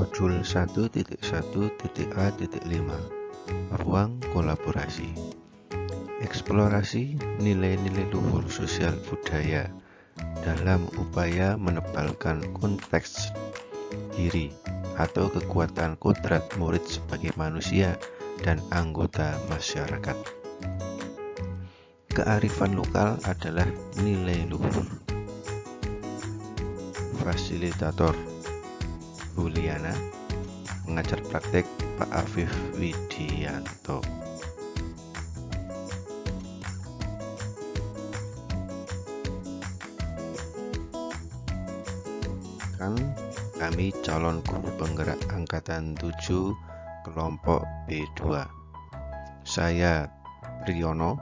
Modul 1.1.A.5 Ruang kolaborasi Eksplorasi nilai-nilai luhur sosial budaya dalam upaya menebalkan konteks diri atau kekuatan kodrat murid sebagai manusia dan anggota masyarakat. Kearifan lokal adalah nilai luhur. Fasilitator Buliana Pengajar praktek Pak Afif Widianto. Kan kami calon guru penggerak angkatan 7 kelompok B2 saya Priyono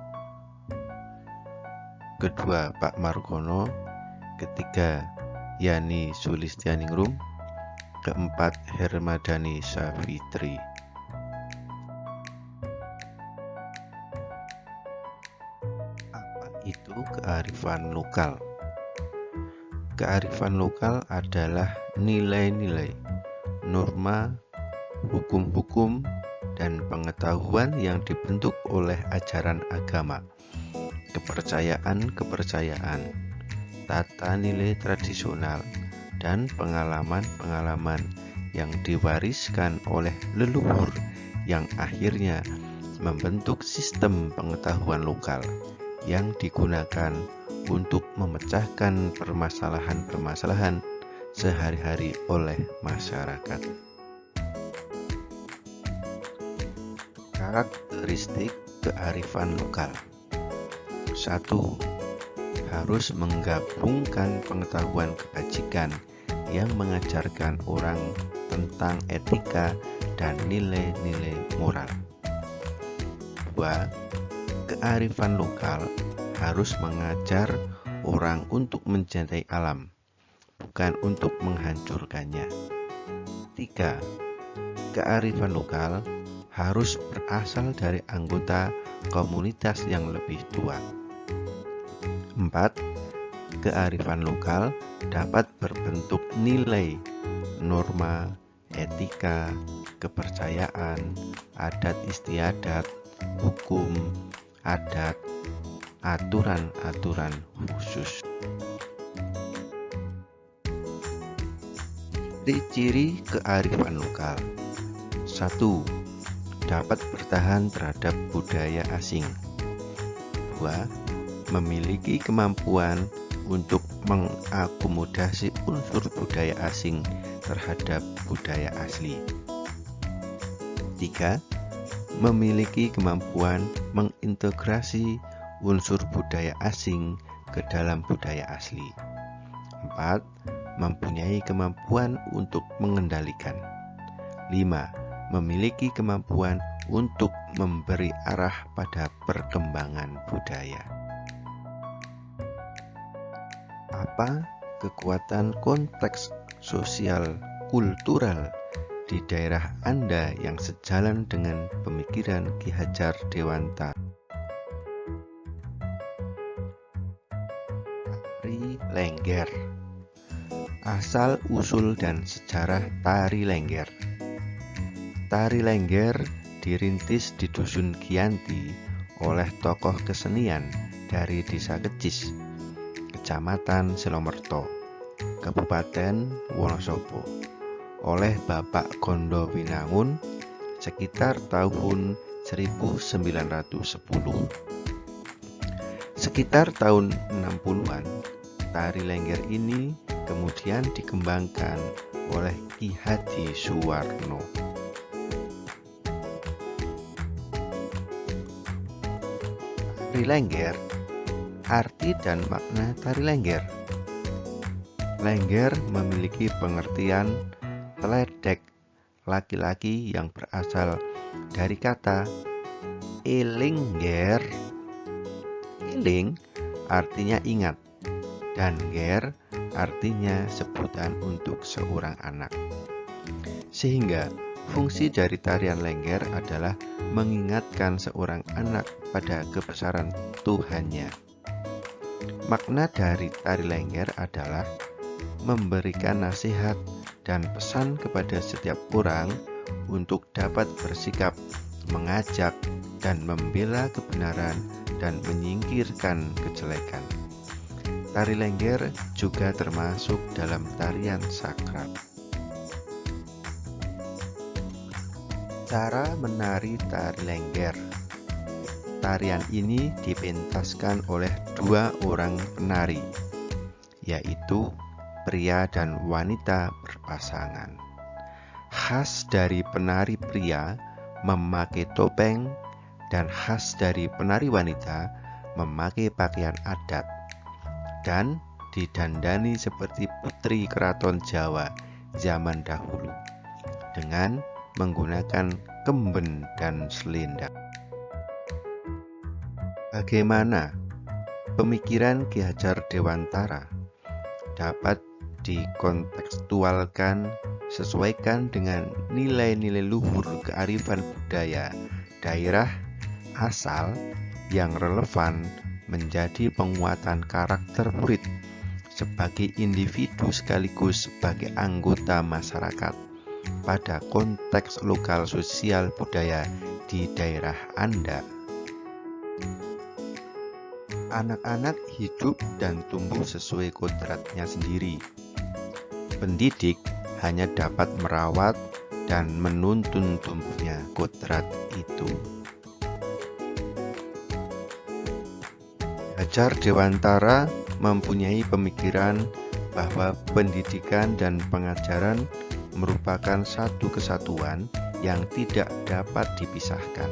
kedua Pak Margono ketiga Yani Sulistianingrum keempat Hermadani Safitri apa itu kearifan lokal? Kearifan lokal adalah nilai-nilai norma hukum-hukum dan pengetahuan yang dibentuk oleh ajaran agama. Kepercayaan-kepercayaan tata nilai tradisional dan pengalaman-pengalaman yang diwariskan oleh leluhur yang akhirnya membentuk sistem pengetahuan lokal yang digunakan untuk memecahkan permasalahan-permasalahan sehari-hari oleh masyarakat. Karakteristik kearifan lokal 1 harus menggabungkan pengetahuan kebajikan yang mengajarkan orang tentang etika dan nilai-nilai moral. 2. Kearifan lokal harus mengajar orang untuk mencintai alam, bukan untuk menghancurkannya. 3. Kearifan lokal harus berasal dari anggota komunitas yang lebih tua. 4. Kearifan lokal dapat berbentuk nilai, norma, etika, kepercayaan, adat istiadat, hukum, adat, aturan-aturan khusus. Ciri-ciri kearifan lokal 1. Dapat bertahan terhadap budaya asing 2 memiliki kemampuan untuk mengakomodasi unsur budaya asing terhadap budaya asli. 3. Memiliki kemampuan mengintegrasi unsur budaya asing ke dalam budaya asli. 4. Mempunyai kemampuan untuk mengendalikan. 5. Memiliki kemampuan untuk memberi arah pada perkembangan budaya apa kekuatan konteks sosial kultural di daerah Anda yang sejalan dengan pemikiran Ki Hajar Dewanta. Tari Lengger. Asal, usul, dan sejarah Tari Lengger. Tari Lengger dirintis di Dusun Kianti oleh tokoh kesenian dari Desa Kecis Kecamatan Selomerto, Kabupaten Wonosobo oleh Bapak Gondo Winangun sekitar tahun 1910. Sekitar tahun 60-an, tari lengger ini kemudian dikembangkan oleh Ki Haji Suwarno. Tari lengger Arti dan makna tari lengger Lengger memiliki pengertian teledek laki-laki yang berasal dari kata elingger Eling artinya ingat dan ger artinya sebutan untuk seorang anak. Sehingga fungsi dari tarian lengger adalah mengingatkan seorang anak pada kebesaran Tuhannya. Makna dari tari lengger adalah memberikan nasihat dan pesan kepada setiap orang untuk dapat bersikap, mengajak, dan membela kebenaran dan menyingkirkan kejelekan. Tari lengger juga termasuk dalam tarian sakral. Cara menari tari lengger Tarian ini dipentaskan oleh dua orang penari, yaitu pria dan wanita berpasangan. Khas dari penari pria memakai topeng dan khas dari penari wanita memakai pakaian adat dan didandani seperti putri keraton Jawa zaman dahulu dengan menggunakan kemben dan selendang. Bagaimana pemikiran Ki Hajar Dewantara dapat dikontekstualkan sesuaikan dengan nilai-nilai luhur kearifan budaya daerah asal yang relevan menjadi penguatan karakter murid sebagai individu sekaligus sebagai anggota masyarakat pada konteks lokal sosial budaya di daerah Anda. Anak-anak hidup dan tumbuh sesuai kodratnya sendiri pendidik hanya dapat merawat dan menuntun tumbuhnya kodrat itu. Hajar Dewantara mempunyai pemikiran bahwa pendidikan dan pengajaran merupakan satu kesatuan yang tidak dapat dipisahkan.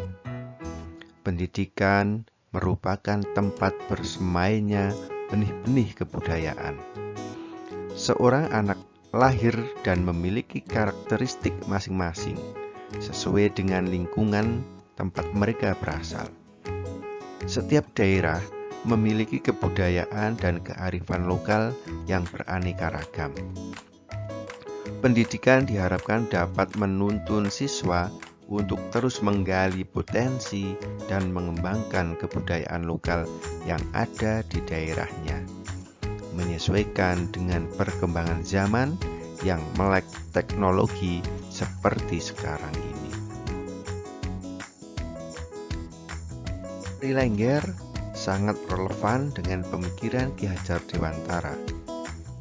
Pendidikan merupakan tempat bersemainya benih-benih kebudayaan. Seorang anak lahir dan memiliki karakteristik masing-masing sesuai dengan lingkungan tempat mereka berasal. Setiap daerah memiliki kebudayaan dan kearifan lokal yang beraneka ragam. Pendidikan diharapkan dapat menuntun siswa untuk terus menggali potensi dan mengembangkan kebudayaan lokal yang ada di daerahnya menyesuaikan dengan perkembangan zaman yang melek teknologi seperti sekarang ini. Rilengger sangat relevan dengan pemikiran Ki Hajar Dewantara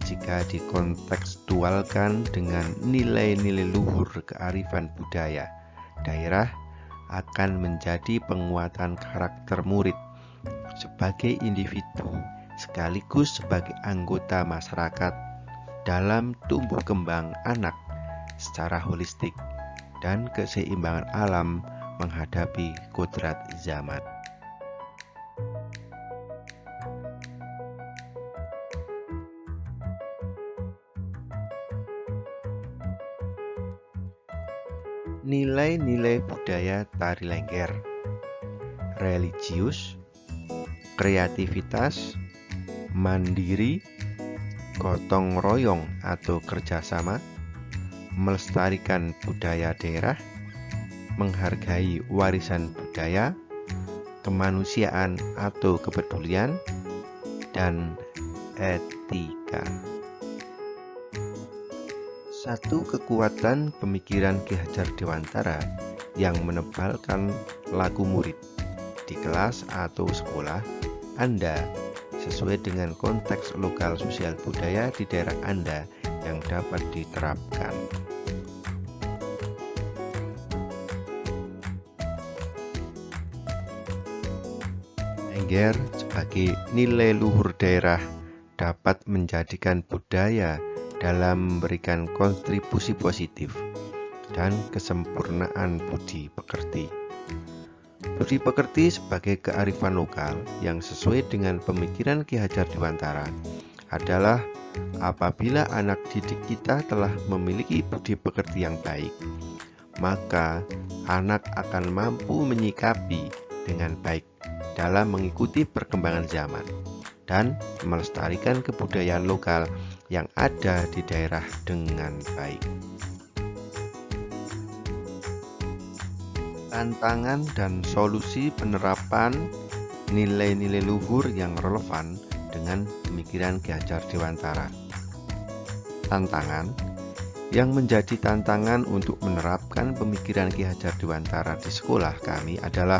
jika dikontekstualkan dengan nilai-nilai luhur kearifan budaya daerah akan menjadi penguatan karakter murid sebagai individu sekaligus sebagai anggota masyarakat dalam tumbuh kembang anak secara holistik dan keseimbangan alam menghadapi kodrat zaman. Nilai-nilai budaya tari lengger Religius Kreativitas mandiri, gotong royong atau kerjasama, melestarikan budaya daerah, menghargai warisan budaya, kemanusiaan atau kepedulian, dan etika. Satu kekuatan pemikiran Ki Hajar Dewantara yang menebalkan lagu murid di kelas atau sekolah Anda sesuai dengan konteks lokal sosial budaya di daerah Anda yang dapat diterapkan. Engger sebagai nilai luhur daerah dapat menjadikan budaya dalam memberikan kontribusi positif dan kesempurnaan budi pekerti. Budi pekerti sebagai kearifan lokal yang sesuai dengan pemikiran Ki Hajar Dewantara adalah apabila anak didik kita telah memiliki budi pekerti yang baik, maka anak akan mampu menyikapi dengan baik dalam mengikuti perkembangan zaman dan melestarikan kebudayaan lokal yang ada di daerah dengan baik. tantangan dan solusi penerapan nilai-nilai luhur yang relevan dengan pemikiran Ki Hajar Dewantara. Tantangan Yang menjadi tantangan untuk menerapkan pemikiran Ki Hajar Dewantara di sekolah kami adalah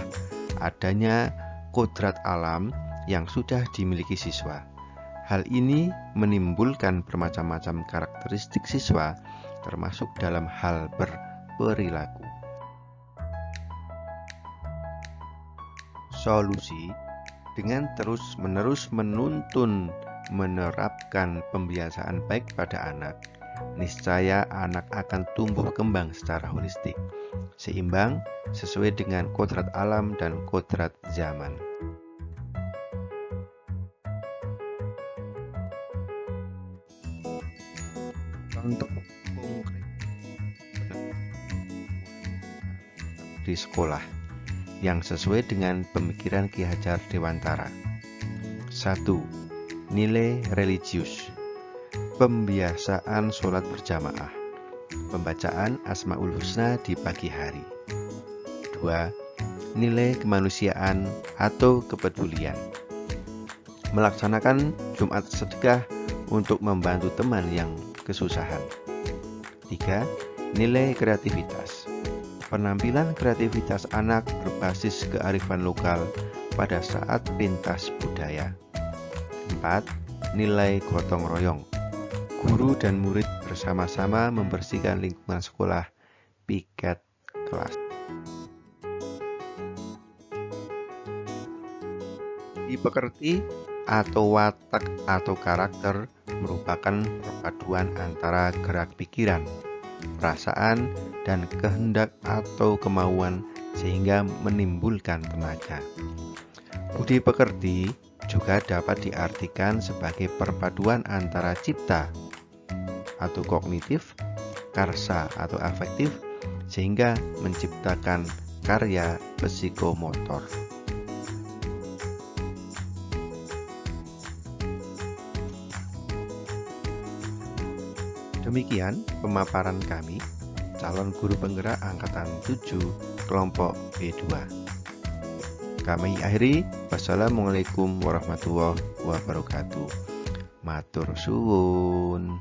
adanya kodrat alam yang sudah dimiliki siswa. Hal ini menimbulkan bermacam-macam karakteristik siswa, termasuk dalam hal berperilaku. Solusi dengan terus-menerus menuntun menerapkan pembiasaan baik pada anak, niscaya anak akan tumbuh kembang secara holistik, seimbang sesuai dengan kodrat alam dan kodrat zaman. Konkret di sekolah yang sesuai dengan pemikiran Ki Hajar Dewantara. 1. Nilai religius Pembiasaan sholat berjamaah Pembacaan Asmaul Husna di pagi hari 2. Nilai kemanusiaan atau kepedulian Melaksanakan Jumat sedekah untuk membantu teman yang kesusahan. 3. Nilai kreativitas. Penampilan kreativitas anak berbasis kearifan lokal pada saat pentas budaya. 4. Nilai gotong royong. Guru dan murid bersama-sama membersihkan lingkungan sekolah piket kelas. Dipekerti atau watak atau karakter merupakan perpaduan antara gerak pikiran, perasaan, dan kehendak atau kemauan sehingga menimbulkan tenaga. Budi pekerti juga dapat diartikan sebagai perpaduan antara cipta atau kognitif, karsa atau afektif, sehingga menciptakan karya psikomotor. Demikian pemaparan kami, calon guru penggerak Angkatan 7 kelompok B2. Kami akhiri, wassalamualaikum warahmatullahi wabarakatuh. Matur suwun.